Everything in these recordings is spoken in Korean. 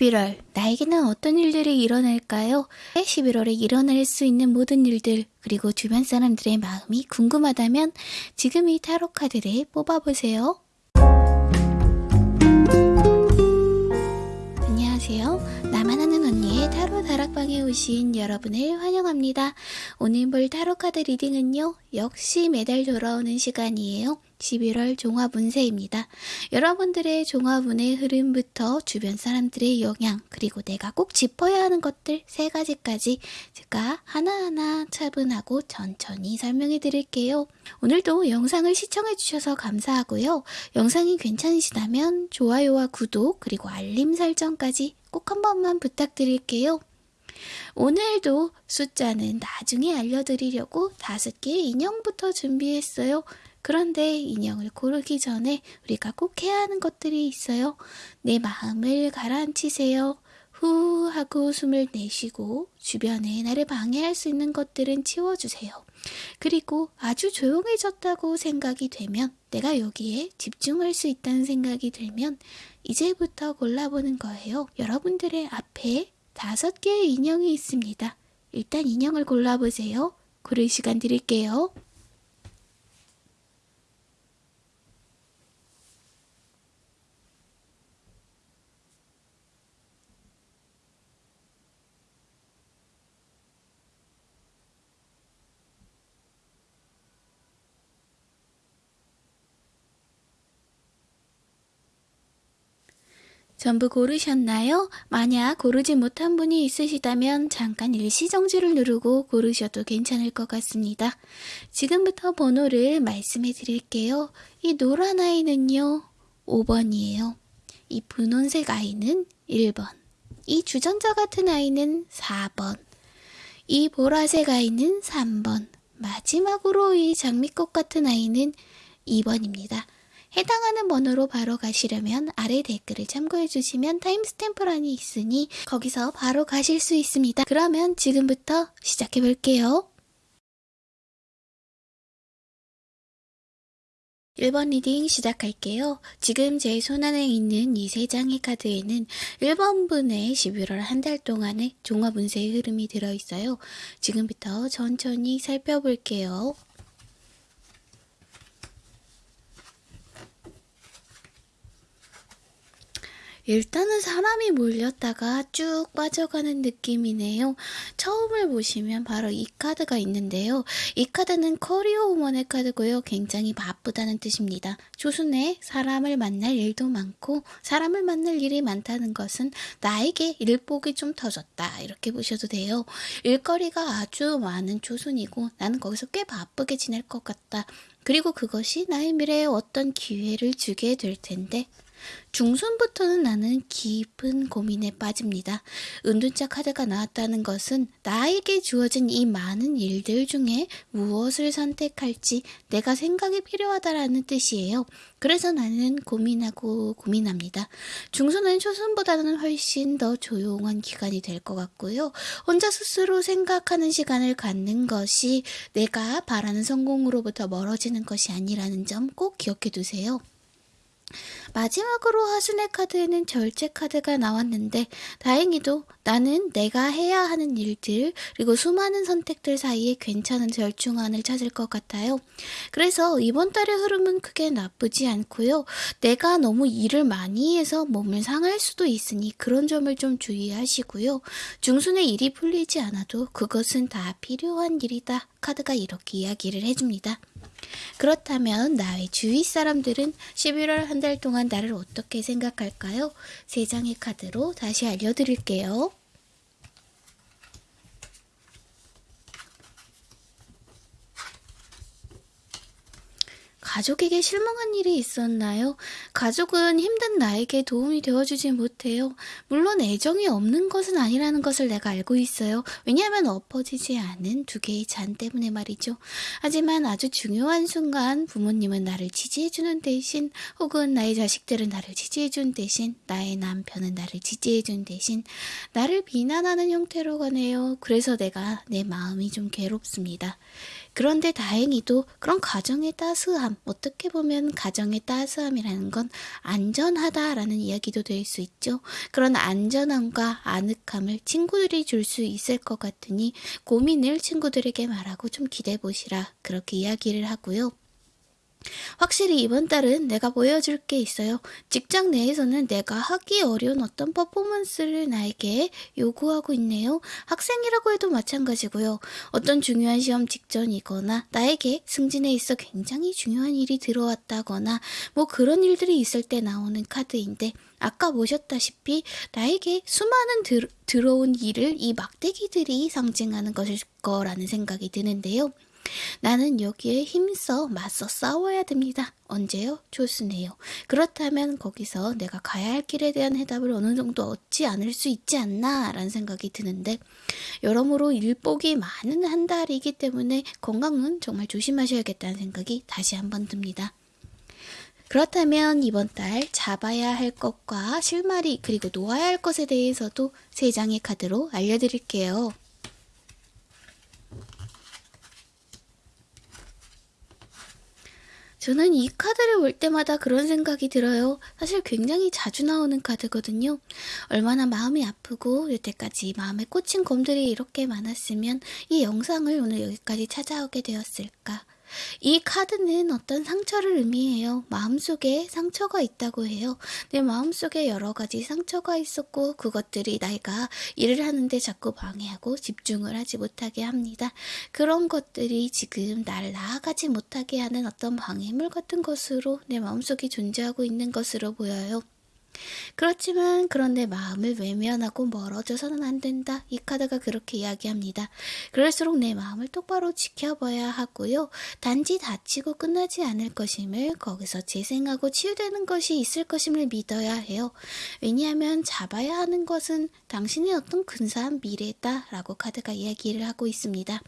11월, 나에게는 어떤 일들이 일어날까요? 11월에 일어날 수 있는 모든 일들, 그리고 주변 사람들의 마음이 궁금하다면 지금 이 타로 카드를 뽑아보세요. 안녕하세요. 나만 아는 언니의 타로 다락방에 오신 여러분을 환영합니다. 오늘 볼 타로 카드 리딩은요, 역시 매달 돌아오는 시간이에요. 11월 종합운세입니다. 여러분들의 종합운의 흐름부터 주변 사람들의 영향, 그리고 내가 꼭 짚어야 하는 것들 세 가지까지 제가 하나하나 차분하고 천천히 설명해 드릴게요. 오늘도 영상을 시청해 주셔서 감사하고요. 영상이 괜찮으시다면 좋아요와 구독, 그리고 알림 설정까지 꼭 한 번만 부탁드릴게요. 오늘도 숫자는 나중에 알려드리려고 다섯 개의 인형부터 준비했어요. 그런데 인형을 고르기 전에 우리가 꼭 해야 하는 것들이 있어요. 내 마음을 가라앉히세요. 후 하고 숨을 내쉬고 주변에 나를 방해할 수 있는 것들은 치워주세요. 그리고 아주 조용해졌다고 생각이 되면 내가 여기에 집중할 수 있다는 생각이 들면 이제부터 골라보는 거예요. 여러분들의 앞에 다섯 개의 인형이 있습니다. 일단 인형을 골라보세요. 고를 시간 드릴게요. 전부 고르셨나요? 만약 고르지 못한 분이 있으시다면 잠깐 일시정지를 누르고 고르셔도 괜찮을 것 같습니다. 지금부터 번호를 말씀해 드릴게요. 이 노란 아이는요, 5번이에요. 이 분홍색 아이는 1번. 이 주전자 같은 아이는 4번. 이 보라색 아이는 3번. 마지막으로 이 장미꽃 같은 아이는 2번입니다. 해당하는 번호로 바로 가시려면 아래 댓글을 참고해 주시면 타임스탬프란이 있으니 거기서 바로 가실 수 있습니다. 그러면 지금부터 시작해 볼게요. 1번 reading 시작할게요. 지금 제 손안에 있는 이 세 장의 카드에는 1번 분의 11월 한 달 동안의 종합 운세의 흐름이 들어있어요. 지금부터 천천히 살펴볼게요. 일단은 사람이 몰렸다가 쭉 빠져가는 느낌이네요. 처음을 보시면 바로 이 카드가 있는데요. 이 카드는 커리어 우먼의 카드고요. 굉장히 바쁘다는 뜻입니다. 조순에 사람을 만날 일도 많고 사람을 만날 일이 많다는 것은 나에게 일복이 좀 터졌다. 이렇게 보셔도 돼요. 일거리가 아주 많은 조순이고 나는 거기서 꽤 바쁘게 지낼 것 같다. 그리고 그것이 나의 미래에 어떤 기회를 주게 될 텐데 중순부터는 나는 깊은 고민에 빠집니다. 은둔자 카드가 나왔다는 것은 나에게 주어진 이 많은 일들 중에 무엇을 선택할지 내가 생각이 필요하다라는 뜻이에요. 그래서 나는 고민하고 고민합니다. 중순은 초순보다는 훨씬 더 조용한 기간이 될 것 같고요. 혼자 스스로 생각하는 시간을 갖는 것이 내가 바라는 성공으로부터 멀어지는 것이 아니라는 점 꼭 기억해 두세요. 마지막으로 하순의 카드에는 절제 카드가 나왔는데 다행히도 나는 내가 해야 하는 일들 그리고 수많은 선택들 사이에 괜찮은 절충안을 찾을 것 같아요. 그래서 이번 달의 흐름은 크게 나쁘지 않고요. 내가 너무 일을 많이 해서 몸을 상할 수도 있으니 그런 점을 좀 주의하시고요. 중순에 일이 풀리지 않아도 그것은 다 필요한 일이다. 카드가 이렇게 이야기를 해줍니다. 그렇다면 나의 주위 사람들은 11월 한 달 동안 나를 어떻게 생각할까요? 세 장의 카드로 다시 알려드릴게요. 가족에게 실망한 일이 있었나요? 가족은 힘든 나에게 도움이 되어주지 못해요. 물론 애정이 없는 것은 아니라는 것을 내가 알고 있어요. 왜냐하면 엎어지지 않은 두 개의 잔 때문에 말이죠. 하지만 아주 중요한 순간 부모님은 나를 지지해주는 대신 혹은 나의 자식들은 나를 지지해준 대신 나의 남편은 나를 지지해준 대신 나를 비난하는 형태로 가네요. 그래서 내가 내 마음이 좀 괴롭습니다. 그런데 다행히도 그런 가정의 따스함, 어떻게 보면 가정의 따스함이라는 건 안전하다라는 이야기도 될 수 있죠. 그런 안전함과 아늑함을 친구들이 줄 수 있을 것 같으니 고민을 친구들에게 말하고 좀 기대해 보시라. 그렇게 이야기를 하고요. 확실히 이번 달은 내가 보여줄 게 있어요. 직장 내에서는 내가 하기 어려운 어떤 퍼포먼스를 나에게 요구하고 있네요. 학생이라고 해도 마찬가지고요. 어떤 중요한 시험 직전이거나 나에게 승진에 있어 굉장히 중요한 일이 들어왔다거나 뭐 그런 일들이 있을 때 나오는 카드인데 아까 보셨다시피 나에게 수많은 들, 들어온 일을 이 막대기들이 상징하는 것일 거라는 생각이 드는데요. 나는 여기에 힘써 맞서 싸워야 됩니다. 언제요? 조스네요. 그렇다면 거기서 내가 가야 할 길에 대한 해답을 어느 정도 얻지 않을 수 있지 않나 라는 생각이 드는데 여러모로 일복이 많은 한 달이기 때문에 건강은 정말 조심하셔야겠다는 생각이 다시 한번 듭니다. 그렇다면 이번 달 잡아야 할 것과 실마리 그리고 놓아야 할 것에 대해서도 세 장의 카드로 알려드릴게요. 저는 이 카드를 볼 때마다 그런 생각이 들어요. 사실 굉장히 자주 나오는 카드거든요. 얼마나 마음이 아프고 여태까지 마음에 꽂힌 검들이 이렇게 많았으면 이 영상을 오늘 여기까지 찾아오게 되었을까. 이 카드는 어떤 상처를 의미해요. 마음속에 상처가 있다고 해요. 내 마음속에 여러 가지 상처가 있었고 그것들이 나이가 일을 하는데 자꾸 방해하고 집중을 하지 못하게 합니다. 그런 것들이 지금 날 나아가지 못하게 하는 어떤 방해물 같은 것으로 내 마음속에 존재하고 있는 것으로 보여요. 그렇지만 그런데 마음을 외면하고 멀어져서는 안 된다. 이 카드가 그렇게 이야기합니다. 그럴수록 내 마음을 똑바로 지켜봐야 하고요. 단지 다치고 끝나지 않을 것임을 거기서 재생하고 치유되는 것이 있을 것임을 믿어야 해요. 왜냐하면 잡아야 하는 것은 당신의 어떤 근사한 미래다 라고 카드가 이야기를 하고 있습니다.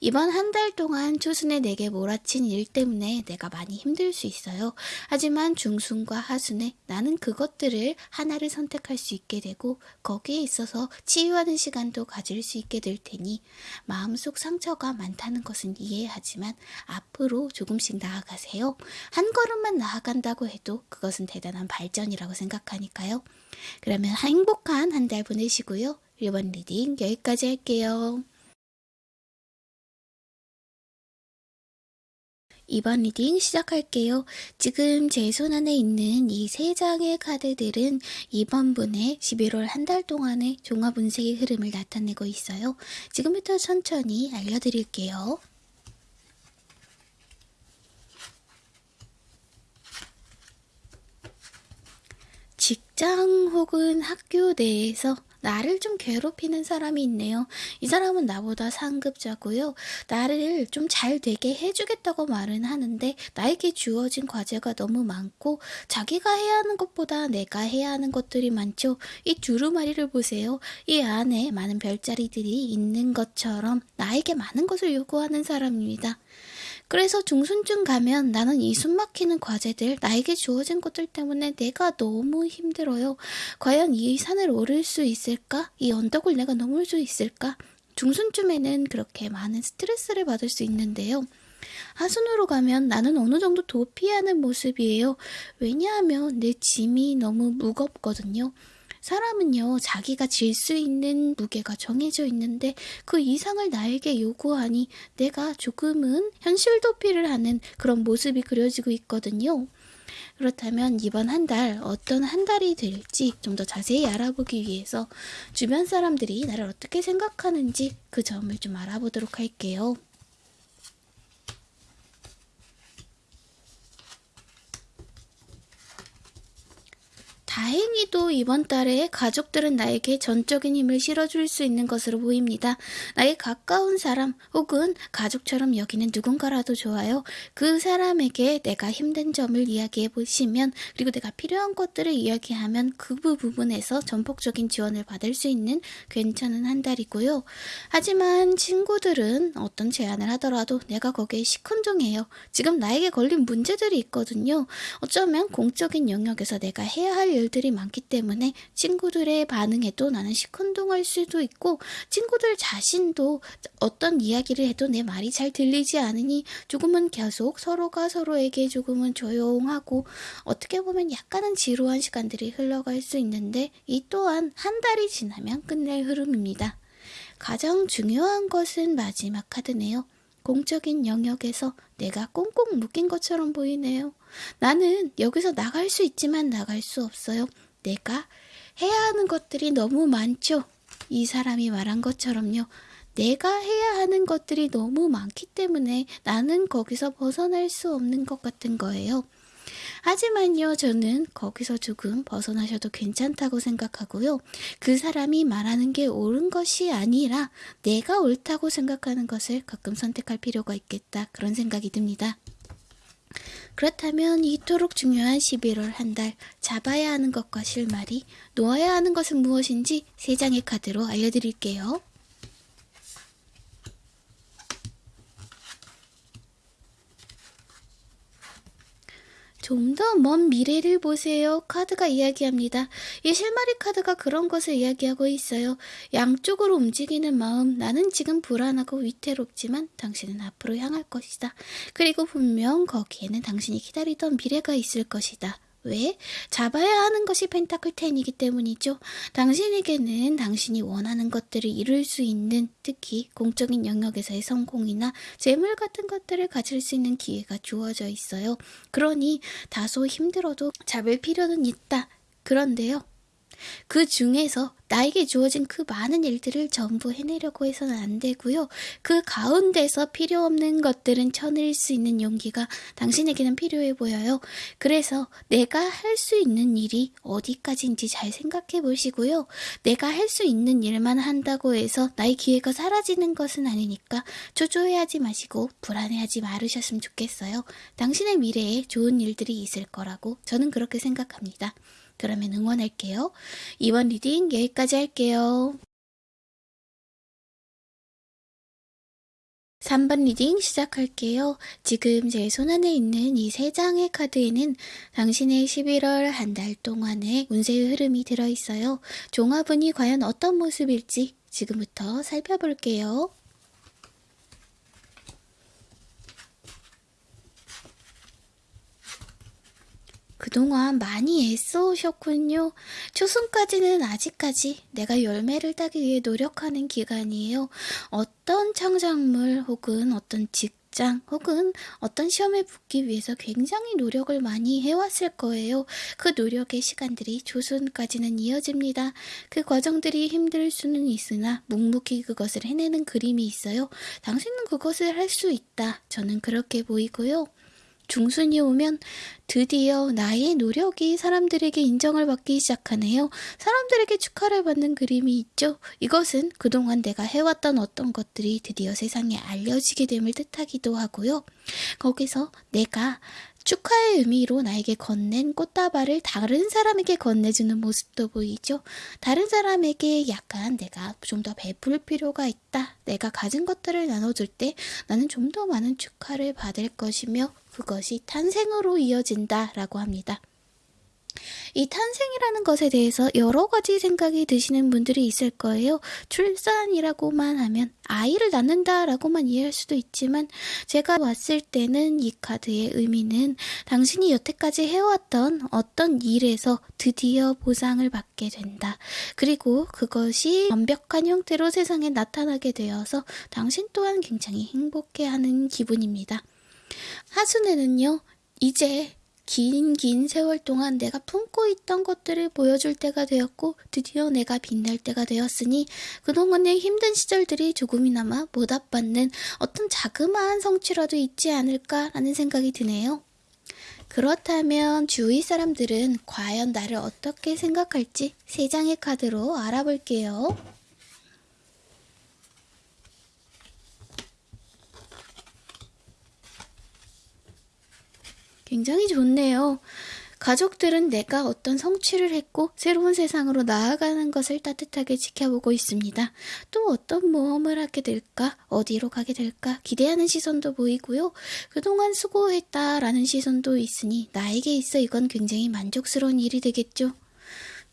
이번 한 달 동안 초순에 내게 몰아친 일 때문에 내가 많이 힘들 수 있어요. 하지만 중순과 하순에 나는 그것들을 하나를 선택할 수 있게 되고 거기에 있어서 치유하는 시간도 가질 수 있게 될 테니 마음속 상처가 많다는 것은 이해하지만 앞으로 조금씩 나아가세요. 한 걸음만 나아간다고 해도 그것은 대단한 발전이라고 생각하니까요. 그러면 행복한 한 달 보내시고요. 1번 reading 여기까지 할게요. 2번 reading 시작할게요. 지금 제 손 안에 있는 이 세 장의 카드들은 2번 분의 11월 한 달 동안의 종합 운세의 흐름을 나타내고 있어요. 지금부터 천천히 알려드릴게요. 직장 혹은 학교 내에서 나를 좀 괴롭히는 사람이 있네요. 이 사람은 나보다 상급자고요. 나를 좀 잘 되게 해주겠다고 말은 하는데 나에게 주어진 과제가 너무 많고 자기가 해야 하는 것보다 내가 해야 하는 것들이 많죠. 이 두루마리를 보세요. 이 안에 많은 별자리들이 있는 것처럼 나에게 많은 것을 요구하는 사람입니다. 그래서 중순쯤 가면 나는 이 숨막히는 과제들, 나에게 주어진 것들 때문에 내가 너무 힘들어요. 과연 이 산을 오를 수 있을까? 이 언덕을 내가 넘을 수 있을까? 중순쯤에는 그렇게 많은 스트레스를 받을 수 있는데요. 하순으로 가면 나는 어느 정도 도피하는 모습이에요. 왜냐하면 내 짐이 너무 무겁거든요. 사람은요, 자기가 질 수 있는 무게가 정해져 있는데 그 이상을 나에게 요구하니 내가 조금은 현실 도피를 하는 그런 모습이 그려지고 있거든요. 그렇다면 이번 한 달 어떤 한 달이 될지 좀 더 자세히 알아보기 위해서 주변 사람들이 나를 어떻게 생각하는지 그 점을 좀 알아보도록 할게요. 다행히도 이번 달에 가족들은 나에게 전적인 힘을 실어줄 수 있는 것으로 보입니다. 나의 가까운 사람 혹은 가족처럼 여기는 누군가라도 좋아요. 그 사람에게 내가 힘든 점을 이야기해 보시면 그리고 내가 필요한 것들을 이야기하면 그 부분에서 전폭적인 지원을 받을 수 있는 괜찮은 한 달이고요. 하지만 친구들은 어떤 제안을 하더라도 내가 거기에 시큰둥해요. 지금 나에게 걸린 문제들이 있거든요. 어쩌면 공적인 영역에서 내가 해야 할 일들이 많기 때문에 친구들의 반응에도 나는 시큰둥할 수도 있고 친구들 자신도 어떤 이야기를 해도 내 말이 잘 들리지 않으니 조금은 계속 서로가 서로에게 조금은 조용하고 어떻게 보면 약간은 지루한 시간들이 흘러갈 수 있는데 이 또한 한 달이 지나면 끝낼 흐름입니다. 가장 중요한 것은 마지막 카드네요. 공적인 영역에서 내가 꽁꽁 묶인 것처럼 보이네요. 나는 여기서 나갈 수 있지만 나갈 수 없어요. 내가 해야 하는 것들이 너무 많죠. 이 사람이 말한 것처럼요. 내가 해야 하는 것들이 너무 많기 때문에 나는 거기서 벗어날 수 없는 것 같은 거예요. 하지만요, 저는 거기서 조금 벗어나셔도 괜찮다고 생각하고요. 그 사람이 말하는 게 옳은 것이 아니라 내가 옳다고 생각하는 것을 가끔 선택할 필요가 있겠다. 그런 생각이 듭니다. 그렇다면 이토록 중요한 11월 한 달 잡아야 하는 것과 실마리, 놓아야 하는 것은 무엇인지 세 장의 카드로 알려드릴게요. 좀 더 먼 미래를 보세요. 카드가 이야기합니다. 이 실마리 카드가 그런 것을 이야기하고 있어요. 양쪽으로 움직이는 마음. 나는 지금 불안하고 위태롭지만 당신은 앞으로 향할 것이다. 그리고 분명 거기에는 당신이 기다리던 미래가 있을 것이다. 왜? 잡아야 하는 것이 펜타클 10이기 때문이죠. 당신에게는 당신이 원하는 것들을 이룰 수 있는 특히 공적인 영역에서의 성공이나 재물 같은 것들을 가질 수 있는 기회가 주어져 있어요. 그러니 다소 힘들어도 잡을 필요는 있다. 그런데요. 그 중에서 나에게 주어진 그 많은 일들을 전부 해내려고 해서는 안 되고요. 그 가운데서 필요 없는 것들은 쳐낼 수 있는 용기가 당신에게는 필요해 보여요. 그래서 내가 할 수 있는 일이 어디까지인지 잘 생각해 보시고요. 내가 할 수 있는 일만 한다고 해서 나의 기회가 사라지는 것은 아니니까 초조해하지 마시고 불안해하지 말으셨으면 좋겠어요. 당신의 미래에 좋은 일들이 있을 거라고 저는 그렇게 생각합니다. 그러면 응원할게요. 2번 reading 여기까지 할게요. 3번 reading 시작할게요. 지금 제 손안에 있는 이 세 장의 카드에는 당신의 11월 한 달 동안의 운세의 흐름이 들어있어요. 종합운이 과연 어떤 모습일지 지금부터 살펴볼게요. 그동안 많이 애써오셨군요. 초순까지는 아직까지 내가 열매를 따기 위해 노력하는 기간이에요. 어떤 창작물 혹은 어떤 직장 혹은 어떤 시험에 붙기 위해서 굉장히 노력을 많이 해왔을 거예요. 그 노력의 시간들이 조순까지는 이어집니다. 그 과정들이 힘들 수는 있으나 묵묵히 그것을 해내는 그림이 있어요. 당신은 그것을 할 수 있다. 저는 그렇게 보이고요. 중순이 오면 드디어 나의 노력이 사람들에게 인정을 받기 시작하네요. 사람들에게 축하를 받는 그림이 있죠. 이것은 그동안 내가 해왔던 어떤 것들이 드디어 세상에 알려지게 됨을 뜻하기도 하고요. 거기서 내가 축하의 의미로 나에게 건넨 꽃다발을 다른 사람에게 건네주는 모습도 보이죠. 다른 사람에게 약간 내가 좀 더 베풀 필요가 있다. 내가 가진 것들을 나눠줄 때 나는 좀 더 많은 축하를 받을 것이며 그것이 탄생으로 이어진다 라고 합니다. 이 탄생이라는 것에 대해서 여러 가지 생각이 드시는 분들이 있을 거예요. 출산이라고만 하면 아이를 낳는다라고만 이해할 수도 있지만 제가 왔을 때는 이 카드의 의미는 당신이 여태까지 해왔던 어떤 일에서 드디어 보상을 받게 된다. 그리고 그것이 완벽한 형태로 세상에 나타나게 되어서 당신 또한 굉장히 행복해하는 기분입니다. 하순에는요, 이제 긴, 긴 세월 동안 내가 품고 있던 것들을 보여줄 때가 되었고, 드디어 내가 빛날 때가 되었으니, 그동안의 힘든 시절들이 조금이나마 보답받는 어떤 자그마한 성취라도 있지 않을까라는 생각이 드네요. 그렇다면 주위 사람들은 과연 나를 어떻게 생각할지 세 장의 카드로 알아볼게요. 굉장히 좋네요. 가족들은 내가 어떤 성취를 했고 새로운 세상으로 나아가는 것을 따뜻하게 지켜보고 있습니다. 또 어떤 모험을 하게 될까? 어디로 가게 될까? 기대하는 시선도 보이고요. 그동안 수고했다라는 시선도 있으니 나에게 있어 이건 굉장히 만족스러운 일이 되겠죠.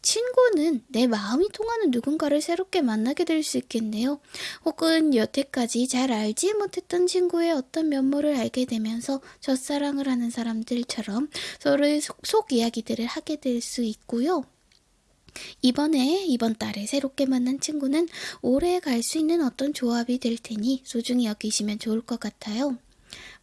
친구는 내 마음이 통하는 누군가를 새롭게 만나게 될 수 있겠네요. 혹은 여태까지 잘 알지 못했던 친구의 어떤 면모를 알게 되면서 첫사랑을 하는 사람들처럼 서로의 속, 속 이야기들을 하게 될 수 있고요. 이번에 이번 달에 새롭게 만난 친구는 오래 갈 수 있는 어떤 조합이 될 테니 소중히 여기시면 좋을 것 같아요.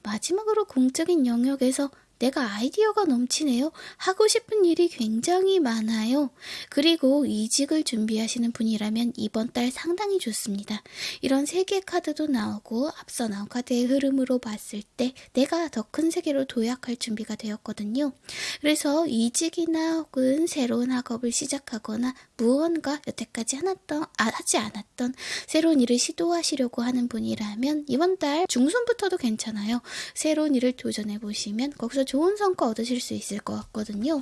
마지막으로 공적인 영역에서 내가 아이디어가 넘치네요. 하고 싶은 일이 굉장히 많아요. 그리고 이직을 준비하시는 분이라면 이번 달 상당히 좋습니다. 이런 세계 카드도 나오고 앞서 나온 카드의 흐름으로 봤을 때 내가 더 큰 세계로 도약할 준비가 되었거든요. 그래서 이직이나 혹은 새로운 학업을 시작하거나 무언가 여태까지 하났던, 아, 하지 않았던 새로운 일을 시도하시려고 하는 분이라면 이번 달 중순부터도 괜찮아요. 새로운 일을 도전해 보시면 거기서 좋은 성과 얻으실 수 있을 것 같거든요.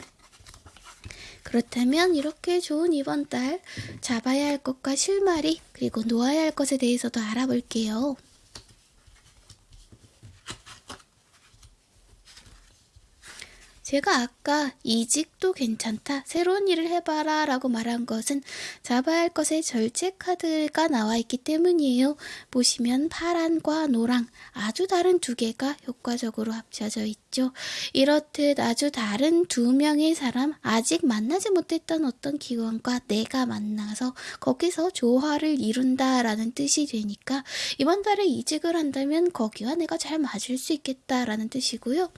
그렇다면 이렇게 좋은 이번 달 잡아야 할 것과 실마리 그리고 놓아야 할 것에 대해서도 알아볼게요. 제가 아까 이직도 괜찮다, 새로운 일을 해봐라 라고 말한 것은 잡아야 할 것의 절제 카드가 나와 있기 때문이에요. 보시면 파란과 노랑 아주 다른 두 개가 효과적으로 합쳐져 있죠. 이렇듯 아주 다른 두 명의 사람, 아직 만나지 못했던 어떤 기관과 내가 만나서 거기서 조화를 이룬다 라는 뜻이 되니까 이번 달에 이직을 한다면 거기와 내가 잘 맞을 수 있겠다라는 뜻이고요.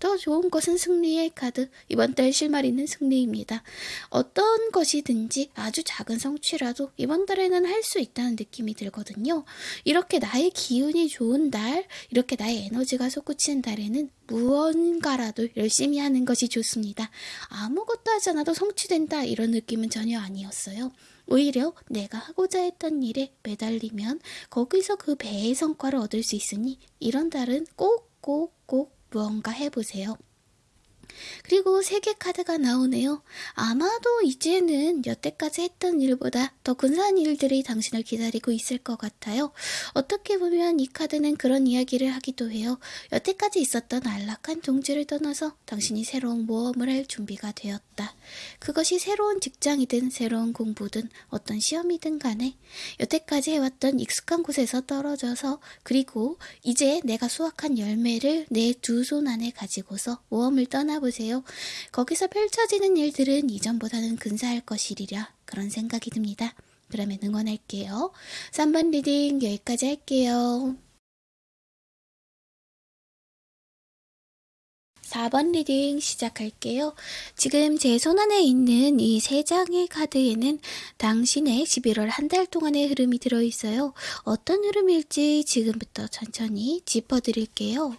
더 좋은 것은 승리의 카드. 이번 달 실마리는 승리입니다. 어떤 것이든지 아주 작은 성취라도 이번 달에는 할 수 있다는 느낌이 들거든요. 이렇게 나의 기운이 좋은 달, 이렇게 나의 에너지가 솟구치는 달에는 무언가라도 열심히 하는 것이 좋습니다. 아무것도 하지 않아도 성취된다 이런 느낌은 전혀 아니었어요. 오히려 내가 하고자 했던 일에 매달리면 거기서 그 배의 성과를 얻을 수 있으니 이런 달은 꼭 꼭, 꼭 무언가 해보세요. 그리고 세 개 카드가 나오네요. 아마도 이제는 여태까지 했던 일보다 더 근사한 일들이 당신을 기다리고 있을 것 같아요. 어떻게 보면 이 카드는 그런 이야기를 하기도 해요. 여태까지 있었던 안락한 동지를 떠나서 당신이 새로운 모험을 할 준비가 되었다. 그것이 새로운 직장이든 새로운 공부든 어떤 시험이든 간에 여태까지 해왔던 익숙한 곳에서 떨어져서 그리고 이제 내가 수확한 열매를 내 두 손 안에 가지고서 모험을 떠나보 보세요. 거기서 펼쳐지는 일들은 이전보다는 근사할 것이리라 그런 생각이 듭니다. 그러면 응원할게요. 3번 reading 여기까지 할게요. 4번 reading 시작할게요. 지금 제 손안에 있는 이 세 장의 카드에는 당신의 11월 한 달 동안의 흐름이 들어있어요. 어떤 흐름일지 지금부터 천천히 짚어드릴게요.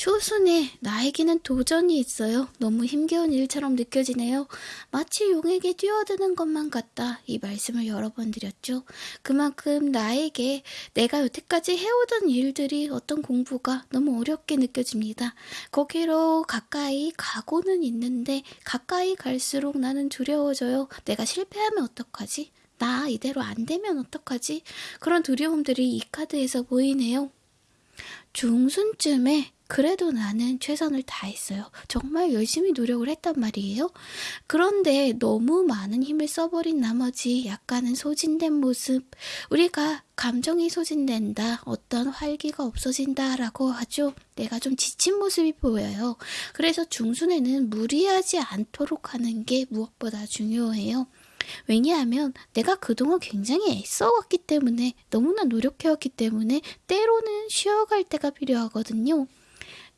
초순에 나에게는 도전이 있어요. 너무 힘겨운 일처럼 느껴지네요. 마치 용에게 뛰어드는 것만 같다. 이 말씀을 여러 번 드렸죠. 그만큼 나에게 내가 여태까지 해오던 일들이 어떤 공부가 너무 어렵게 느껴집니다. 거기로 가까이 가고는 있는데 가까이 갈수록 나는 두려워져요. 내가 실패하면 어떡하지? 나 이대로 안 되면 어떡하지? 그런 두려움들이 이 카드에서 보이네요. 중순쯤에 그래도 나는 최선을 다했어요. 정말 열심히 노력을 했단 말이에요. 그런데 너무 많은 힘을 써버린 나머지 약간은 소진된 모습. 우리가 감정이 소진된다, 어떤 활기가 없어진다라고 하죠. 내가 좀 지친 모습이 보여요. 그래서 중순에는 무리하지 않도록 하는 게 무엇보다 중요해요. 왜냐하면 내가 그동안 굉장히 애써왔기 때문에 너무나 노력해왔기 때문에 때로는 쉬어갈 때가 필요하거든요.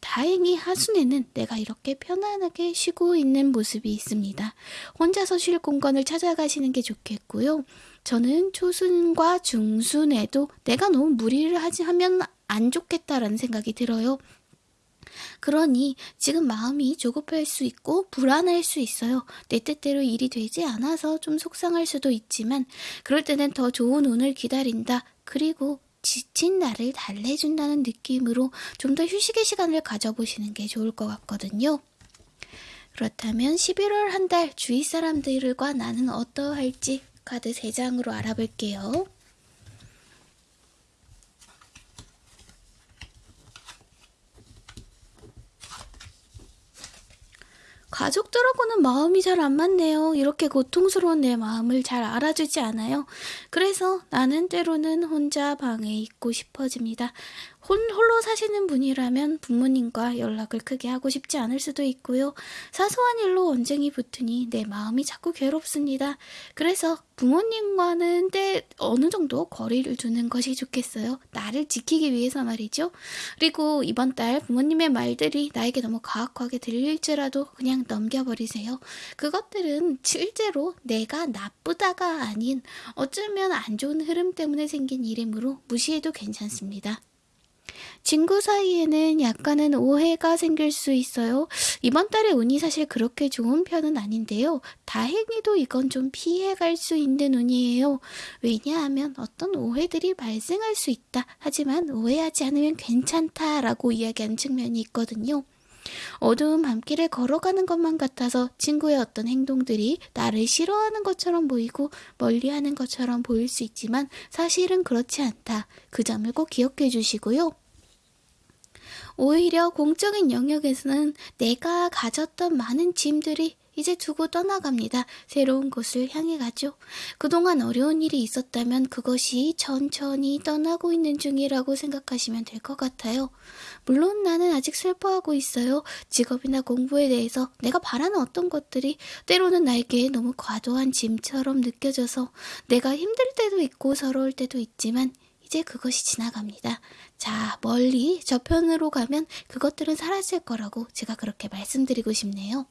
다행히 하순에는 내가 이렇게 편안하게 쉬고 있는 모습이 있습니다. 혼자서 쉴 공간을 찾아가시는 게 좋겠고요. 저는 초순과 중순에도 내가 너무 무리를 하지 하면 안 좋겠다라는 생각이 들어요. 그러니 지금 마음이 조급할 수 있고 불안할 수 있어요. 내 뜻대로 일이 되지 않아서 좀 속상할 수도 있지만 그럴 때는 더 좋은 운을 기다린다. 그리고 지친 나를 달래준다는 느낌으로 좀 더 휴식의 시간을 가져보시는 게 좋을 것 같거든요. 그렇다면 11월 한 달 주위 사람들과 나는 어떠할지 카드 3장으로 알아볼게요. 가족들하고는 마음이 잘 안 맞네요. 이렇게 고통스러운 내 마음을 잘 알아주지 않아요. 그래서 나는 때로는 혼자 방에 있고 싶어집니다. 혼, 홀로 사시는 분이라면 부모님과 연락을 크게 하고 싶지 않을 수도 있고요. 사소한 일로 언쟁이 붙으니 내 마음이 자꾸 괴롭습니다. 그래서 부모님과는 때 어느 정도 거리를 두는 것이 좋겠어요. 나를 지키기 위해서 말이죠. 그리고 이번 달 부모님의 말들이 나에게 너무 가혹하게 들릴지라도 그냥 넘겨버리세요. 그것들은 실제로 내가 나쁘다가 아닌 어쩌면 안 좋은 흐름 때문에 생긴 일이므로 무시해도 괜찮습니다. 친구 사이에는 약간은 오해가 생길 수 있어요. 이번 달에 운이 사실 그렇게 좋은 편은 아닌데요. 다행히도 이건 좀 피해갈 수 있는 운이에요. 왜냐하면 어떤 오해들이 발생할 수 있다. 하지만 오해하지 않으면 괜찮다라고 이야기하는 측면이 있거든요. 어두운 밤길을 걸어가는 것만 같아서 친구의 어떤 행동들이 나를 싫어하는 것처럼 보이고 멀리 하는 것처럼 보일 수 있지만 사실은 그렇지 않다. 그 점을 꼭 기억해 주시고요. 오히려 공적인 영역에서는 내가 가졌던 많은 짐들이 이제 두고 떠나갑니다. 새로운 곳을 향해 가죠. 그동안 어려운 일이 있었다면 그것이 천천히 떠나고 있는 중이라고 생각하시면 될 것 같아요. 물론 나는 아직 슬퍼하고 있어요. 직업이나 공부에 대해서 내가 바라는 어떤 것들이 때로는 나에게 너무 과도한 짐처럼 느껴져서 내가 힘들 때도 있고 서러울 때도 있지만 이제 그것이 지나갑니다. 자, 멀리 저편으로 가면 그것들은 사라질 거라고 제가 그렇게 말씀드리고 싶네요.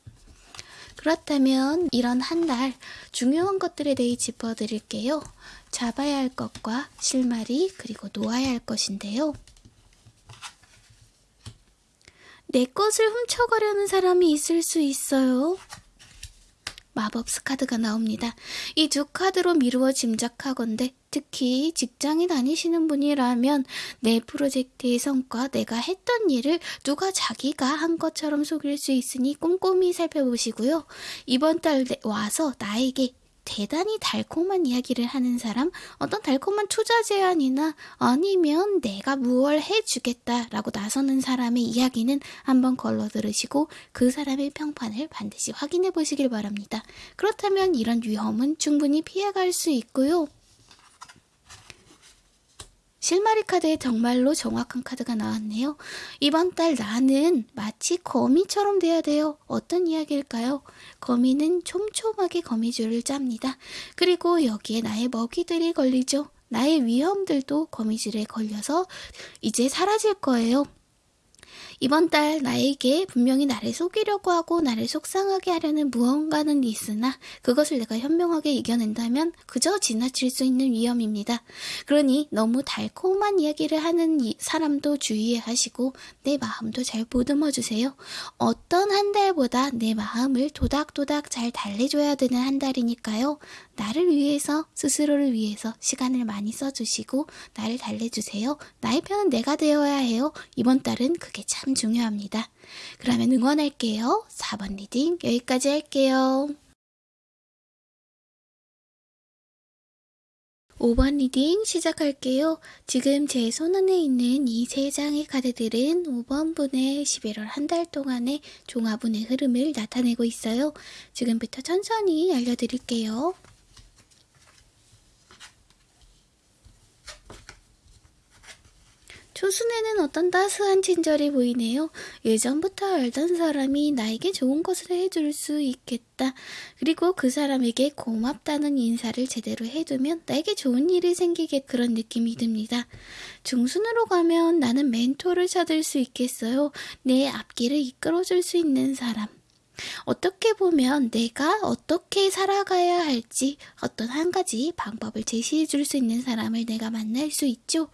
그렇다면 이런 한 달 중요한 것들에 대해 짚어드릴게요. 잡아야 할 것과 실마리 그리고 놓아야 할 것인데요. 내 것을 훔쳐가려는 사람이 있을 수 있어요. 마법 스 카드가 나옵니다. 이 두 카드로 미루어 짐작하건대 특히 직장에 다니시는 분이라면 내 프로젝트의 성과, 내가 했던 일을 누가 자기가 한 것처럼 속일 수 있으니 꼼꼼히 살펴보시고요. 이번 달 와서 나에게 대단히 달콤한 이야기를 하는 사람, 어떤 달콤한 투자 제안이나 아니면 내가 무얼 해주겠다라고 나서는 사람의 이야기는 한번 걸러 들으시고 그 사람의 평판을 반드시 확인해 보시길 바랍니다. 그렇다면 이런 위험은 충분히 피해갈 수 있고요. 실마리 카드에 정말로 정확한 카드가 나왔네요. 이번 달 나는 마치 거미처럼 돼야 돼요. 어떤 이야기일까요? 거미는 촘촘하게 거미줄을 짭니다. 그리고 여기에 나의 먹이들이 걸리죠. 나의 위험들도 거미줄에 걸려서 이제 사라질 거예요. 이번 달 나에게 분명히 나를 속이려고 하고 나를 속상하게 하려는 무언가는 있으나 그것을 내가 현명하게 이겨낸다면 그저 지나칠 수 있는 위험입니다. 그러니 너무 달콤한 이야기를 하는 사람도 주의하시고 내 마음도 잘 보듬어 주세요. 어떤 한 달보다 내 마음을 도닥도닥 잘 달래줘야 되는 한 달이니까요. 나를 위해서 스스로를 위해서 시간을 많이 써주시고 나를 달래주세요. 나의 편은 내가 되어야 해요. 이번 달은 그게 참 중요합니다. 그러면 응원할게요. 4번 reading 여기까지 할게요. 5번 reading 시작할게요. 지금 제 손안에 있는 이 세 장의 카드들은 5번 분의 11월 한 달 동안의 종합운의 흐름을 나타내고 있어요. 지금부터 천천히 알려드릴게요. 초순에는 어떤 따스한 친절이 보이네요. 예전부터 알던 사람이 나에게 좋은 것을 해줄 수 있겠다. 그리고 그 사람에게 고맙다는 인사를 제대로 해두면 나에게 좋은 일이 생기게 그런 느낌이 듭니다. 중순으로 가면 나는 멘토를 찾을 수 있겠어요. 내 앞길을 이끌어줄 수 있는 사람. 어떻게 보면 내가 어떻게 살아가야 할지 어떤 한 가지 방법을 제시해 줄 수 있는 사람을 내가 만날 수 있죠.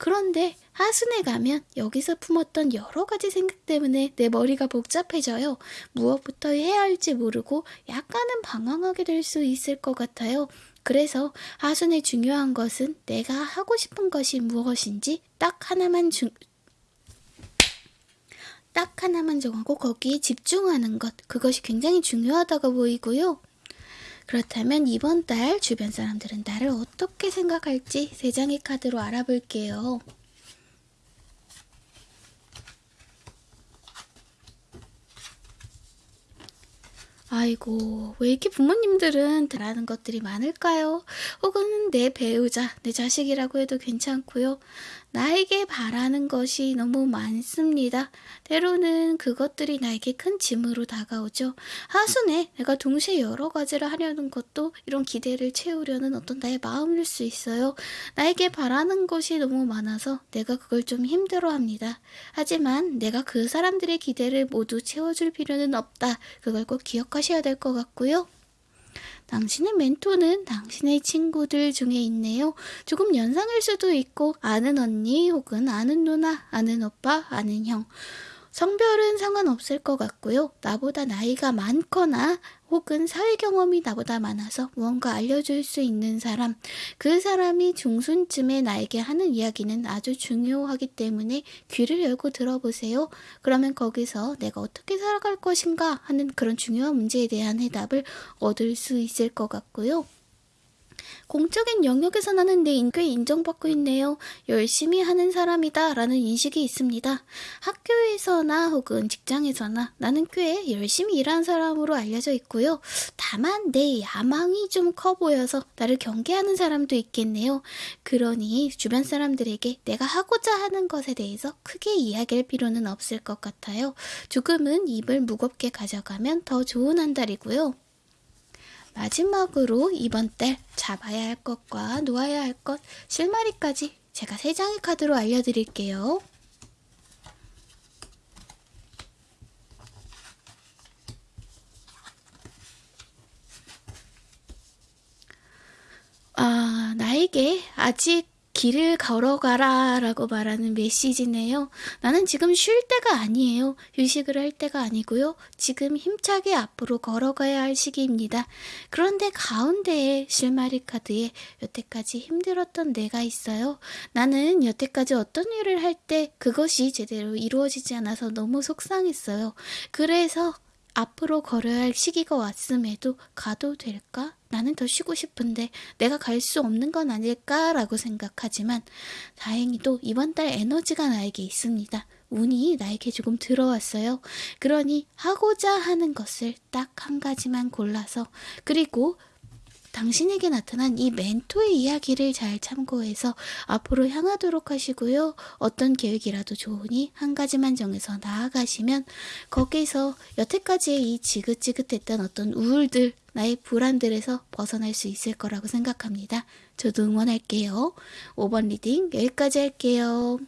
그런데 하순에 가면 여기서 품었던 여러 가지 생각 때문에 내 머리가 복잡해져요. 무엇부터 해야 할지 모르고 약간은 방황하게 될 수 있을 것 같아요. 그래서 하순에 중요한 것은 내가 하고 싶은 것이 무엇인지 딱 하나만 중, 딱 하나만 정하고 거기에 집중하는 것. 그것이 굉장히 중요하다고 보이고요. 그렇다면 이번 달 주변 사람들은 나를 어떻게 생각할지 세 장의 카드로 알아볼게요. 아이고, 왜 이렇게 부모님들은 바라는 것들이 많을까요? 혹은 내 배우자, 내 자식이라고 해도 괜찮고요. 나에게 바라는 것이 너무 많습니다. 때로는 그것들이 나에게 큰 짐으로 다가오죠. 하순에 내가 동시에 여러 가지를 하려는 것도 이런 기대를 채우려는 어떤 나의 마음일 수 있어요. 나에게 바라는 것이 너무 많아서 내가 그걸 좀 힘들어 합니다. 하지만 내가 그 사람들의 기대를 모두 채워줄 필요는 없다. 그걸 꼭 기억하셔야 될 것 같고요. 당신의 멘토는 당신의 친구들 중에 있네요. 조금 연상일 수도 있고 아는 언니 혹은 아는 누나, 아는 오빠, 아는 형. 성별은 상관없을 것 같고요. 나보다 나이가 많거나 혹은 사회 경험이 나보다 많아서 무언가 알려줄 수 있는 사람, 그 사람이 중순쯤에 나에게 하는 이야기는 아주 중요하기 때문에 귀를 열고 들어보세요. 그러면 거기서 내가 어떻게 살아갈 것인가 하는 그런 중요한 문제에 대한 해답을 얻을 수 있을 것 같고요. 공적인 영역에서 나는 내 인꽤 인정받고 있네요. 열심히 하는 사람이다 라는 인식이 있습니다. 학교에서나 혹은 직장에서나 나는 꽤 열심히 일하는 사람으로 알려져 있고요. 다만 내 야망이 좀 커 보여서 나를 경계하는 사람도 있겠네요. 그러니 주변 사람들에게 내가 하고자 하는 것에 대해서 크게 이야기할 필요는 없을 것 같아요. 조금은 입을 무겁게 가져가면 더 좋은 한 달이고요. 마지막으로 이번 달 잡아야 할 것과 놓아야 할 것, 실마리까지 제가 세 장의 카드로 알려드릴게요. 아, 나에게 아직 길을 걸어가라 라고 말하는 메시지네요. 나는 지금 쉴 때가 아니에요. 휴식을 할 때가 아니고요. 지금 힘차게 앞으로 걸어가야 할 시기입니다. 그런데 가운데에 실마리 카드에 여태까지 힘들었던 내가 있어요. 나는 여태까지 어떤 일을 할 때 그것이 제대로 이루어지지 않아서 너무 속상했어요. 그래서 앞으로 걸어야 할 시기가 왔음에도 가도 될까? 나는 더 쉬고 싶은데 내가 갈 수 없는 건 아닐까라고 생각하지만 다행히도 이번 달 에너지가 나에게 있습니다. 운이 나에게 조금 들어왔어요. 그러니 하고자 하는 것을 딱 한 가지만 골라서 그리고 당신에게 나타난 이 멘토의 이야기를 잘 참고해서 앞으로 향하도록 하시고요. 어떤 계획이라도 좋으니 한 가지만 정해서 나아가시면 거기서 여태까지의 이 지긋지긋했던 어떤 우울들, 나의 불안들에서 벗어날 수 있을 거라고 생각합니다. 저도 응원할게요. 5번 리딩 여기까지 할게요.